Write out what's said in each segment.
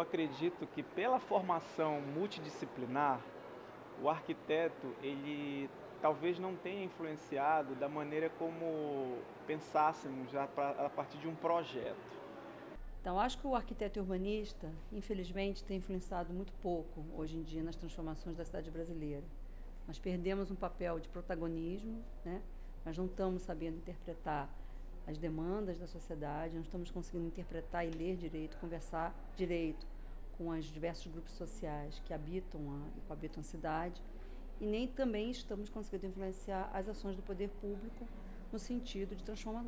Eu acredito que pela formação multidisciplinar, o arquiteto ele talvez não tenha influenciado da maneira como pensássemos já a partir de um projeto. Então, acho que o arquiteto urbanista, infelizmente, tem influenciado muito pouco hoje em dia nas transformações da cidade brasileira. Nós perdemos um papel de protagonismo, né? nós não estamos sabendo interpretar as demandas da sociedade, não estamos conseguindo interpretar e ler direito, conversar direito com os diversos grupos sociais que habitam a, que habitam a cidade e nem também estamos conseguindo influenciar as ações do poder público no sentido de transforma,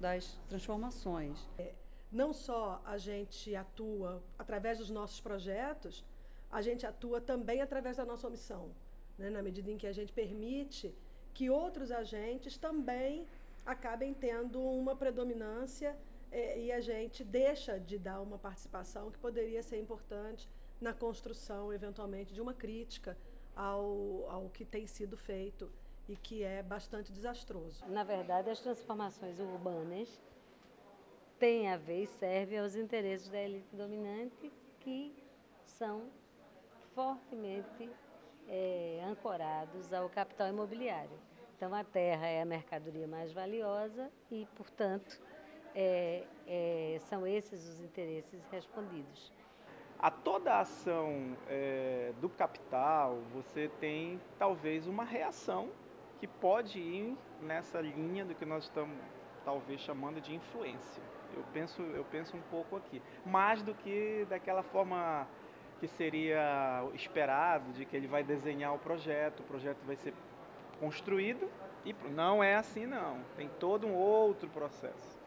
das, transformações. É, não só a gente atua através dos nossos projetos, a gente atua também através da nossa omissão, né? na medida em que a gente permite que outros agentes também acabem tendo uma predominância é, e a gente deixa de dar uma participação que poderia ser importante na construção, eventualmente, de uma crítica ao, ao que tem sido feito e que é bastante desastroso. Na verdade, as transformações urbanas têm a ver e servem aos interesses da elite dominante que são fortemente é, ancorados ao capital imobiliário. Então, a terra é a mercadoria mais valiosa e, portanto, é, é, são esses os interesses respondidos. A toda a ação é, do capital, você tem talvez uma reação que pode ir nessa linha do que nós estamos talvez chamando de influência. Eu penso, eu penso um pouco aqui. Mais do que daquela forma que seria esperado, de que ele vai desenhar o projeto, o projeto vai ser construído e não é assim não. Tem todo um outro processo.